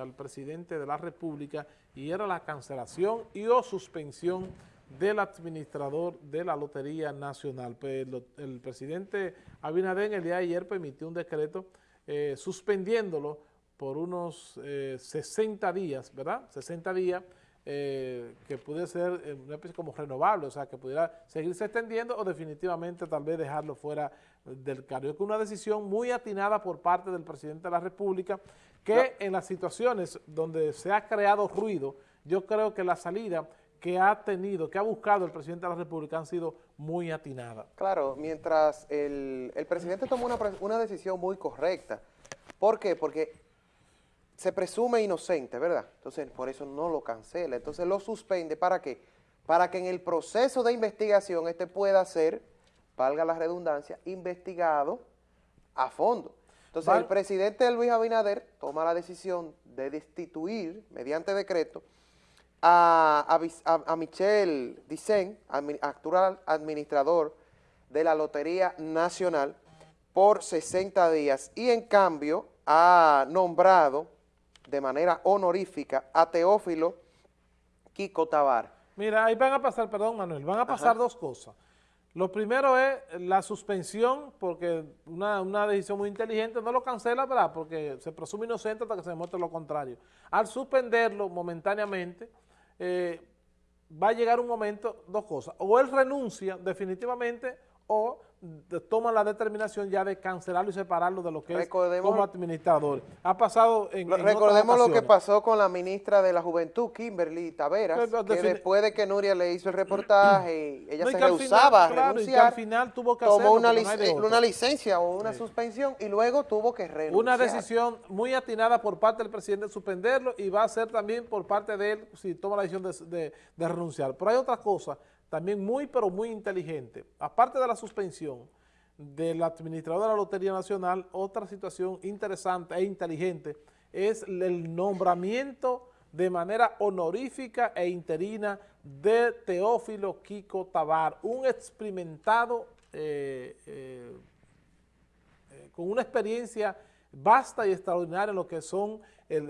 al presidente de la República y era la cancelación y o suspensión del administrador de la Lotería Nacional. Pues lo, el presidente Abinader el día de ayer permitió un decreto eh, suspendiéndolo por unos eh, 60 días, ¿verdad? 60 días eh, que pudiera ser eh, una especie como renovable, o sea, que pudiera seguirse extendiendo o definitivamente tal vez dejarlo fuera del cargo. Es una decisión muy atinada por parte del presidente de la República que no. en las situaciones donde se ha creado ruido, yo creo que la salida que ha tenido, que ha buscado el presidente de la República han sido muy atinadas. Claro, mientras el, el presidente tomó una, una decisión muy correcta. ¿Por qué? Porque se presume inocente, ¿verdad? Entonces, por eso no lo cancela. Entonces, lo suspende. ¿Para qué? Para que en el proceso de investigación este pueda ser, valga la redundancia, investigado a fondo. Entonces, vale. el presidente Luis Abinader toma la decisión de destituir, mediante decreto, a, a, a Michel Dicen, actual administrador de la Lotería Nacional, por 60 días. Y en cambio, ha nombrado de manera honorífica a Teófilo Kiko Tabar. Mira, ahí van a pasar, perdón Manuel, van a pasar Ajá. dos cosas. Lo primero es la suspensión, porque una, una, decisión muy inteligente, no lo cancela, ¿verdad? Porque se presume inocente hasta que se demuestre lo contrario. Al suspenderlo momentáneamente, eh, va a llegar un momento, dos cosas, o él renuncia definitivamente o toman la determinación ya de cancelarlo y separarlo de lo que recordemos, es como administrador. Ha pasado en, lo, en Recordemos lo que pasó con la ministra de la Juventud, Kimberly Taveras, Pero, que después de que Nuria le hizo el reportaje, ella no, se rehusaba final, a renunciar, al final tuvo que tomó una, lic no una, licencia o una sí. suspensión y luego tuvo que renunciar. Una decisión muy atinada por parte del presidente de suspenderlo y va a ser también por parte de él si toma la decisión de, de, de renunciar. Pero hay otra cosa también muy, pero muy inteligente. Aparte de la suspensión del administrador de la Lotería Nacional, otra situación interesante e inteligente es el nombramiento de manera honorífica e interina de Teófilo Kiko Tabar, un experimentado eh, eh, eh, con una experiencia vasta y extraordinaria en lo que son el,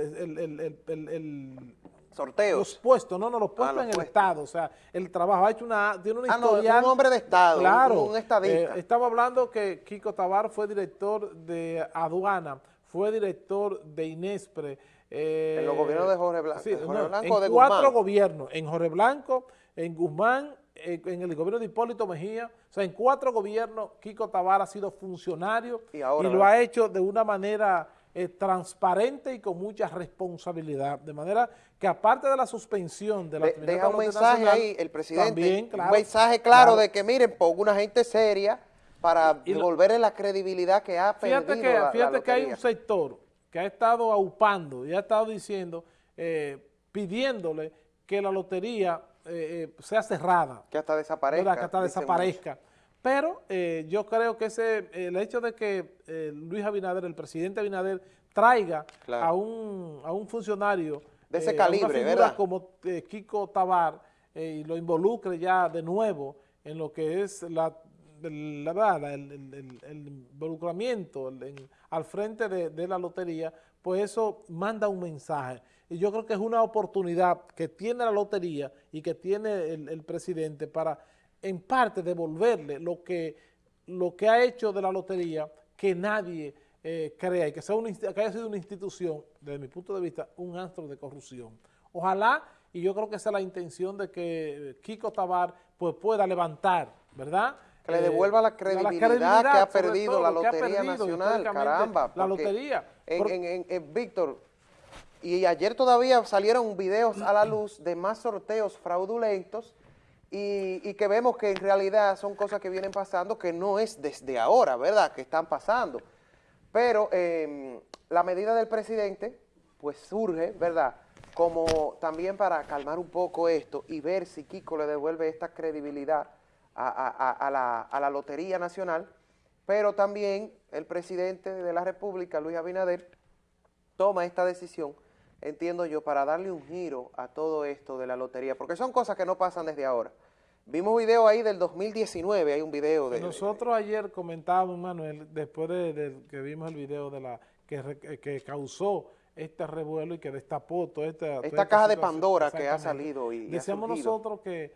sorteos. Los puestos, no, no, los puestos ah, en el Estado, o sea, el trabajo, ha hecho una, tiene una ah, historial. No, un hombre de Estado, claro, un, estadista. Eh, estamos hablando que Kiko Tabar fue director de aduana, fue director de Inespre. Eh, en los gobiernos de Jorge Blanco, sí, Jorge no, Blanco en de cuatro Guzmán. gobiernos, en Jorge Blanco, en Guzmán, en, en el gobierno de Hipólito Mejía, o sea, en cuatro gobiernos Kiko Tabar ha sido funcionario y, ahora, y lo ha hecho de una manera eh, transparente y con mucha responsabilidad, de manera que aparte de la suspensión de la de, Deja un mensaje ahí, el presidente, también, claro, un mensaje claro, claro, de que miren, pongo una gente seria para y devolverle la credibilidad que ha fíjate perdido que, la, Fíjate la que hay un sector que ha estado aupando y ha estado diciendo, eh, pidiéndole que la lotería eh, sea cerrada. Que hasta desaparezca. ¿verdad? Que hasta desaparezca. Mucho. Pero eh, yo creo que ese el hecho de que eh, Luis Abinader, el presidente Abinader, traiga claro. a, un, a un funcionario de ese eh, calibre, ¿verdad? como Kiko Tabar y lo involucre ya de nuevo en lo que es la, la, la el, el, el, involucramiento en, al frente de, de la lotería, pues eso manda un mensaje. Y yo creo que es una oportunidad que tiene la lotería y que tiene el, el presidente para en parte devolverle lo que, lo que ha hecho de la lotería que nadie eh, crea y que, sea una, que haya sido una institución, desde mi punto de vista, un astro de corrupción. Ojalá, y yo creo que esa es la intención de que Kiko Tabar pues, pueda levantar, ¿verdad? Que le devuelva la credibilidad, la credibilidad que ha perdido todo, la Lotería perdido, Nacional, caramba. La lotería. En, en, en, en, Víctor, y ayer todavía salieron videos a la luz de más sorteos fraudulentos y, que vemos que en realidad son cosas que vienen pasando que no es desde ahora, ¿verdad?, que están pasando. Pero eh, la medida del presidente, pues surge, ¿verdad?, como también para calmar un poco esto y ver si Kiko le devuelve esta credibilidad a, la, a la Lotería Nacional, pero también el presidente de la República, Luis Abinader, toma esta decisión entiendo yo, para darle un giro a todo esto de la lotería, porque son cosas que no pasan desde ahora. Vimos video ahí del 2019, hay un video de... Nosotros ayer comentábamos, Manuel, después de, de, que vimos el video de la que, que causó este revuelo y que destapó toda esta... toda Esta caja de. Pandora que ha salido y- Decíamos nosotros que,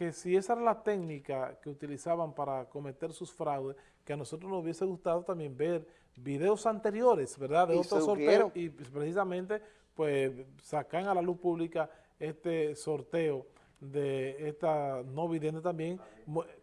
que si esa era la técnica que utilizaban para cometer sus fraudes, que a nosotros nos hubiese gustado también ver videos anteriores, ¿verdad? De Y otros sorteos y pues, precisamente pues sacan a la luz pública este sorteo de esta no vidente también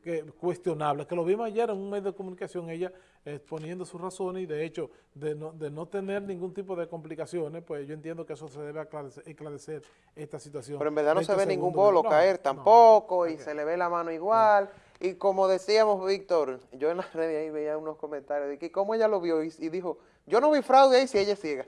que, cuestionable, que lo vimos ayer en un medio de comunicación, ella exponiendo sus razones y de hecho de no, de no tener ningún tipo de complicaciones, pues yo entiendo que eso se debe aclarecer, esclarecer esta situación. Pero en verdad no se este ve ningún bolo caer no, tampoco y se le ve la mano igual. Y como decíamos, Víctor, yo en las redes ahí veía unos comentarios de que cómo ella lo vio y, y dijo, yo no vi fraude ahí si ella es ciega.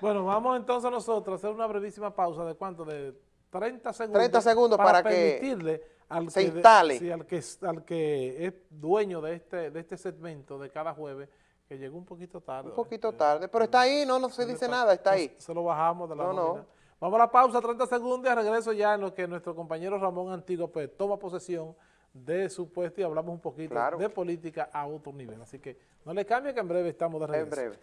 Bueno, vamos entonces nosotros a hacer una brevísima pausa de cuánto, de 30 segundos. 30 segundos para que permitirle al se que de- instale. sí, al, que, al que es dueño de este, de este segmento de cada jueves, que llegó un poquito tarde. Un poquito ¿eh? tarde, pero está ahí, no, no se dice nada, está ahí. Se lo bajamos de la No. Vamos a la pausa, 30 segundos, y regreso ya en lo que nuestro compañero Ramón Antiguo pues, toma posesión de su puesto y hablamos un poquito Claro. de política a otro nivel. Así que no le cambie que en breve estamos de regreso. En breve.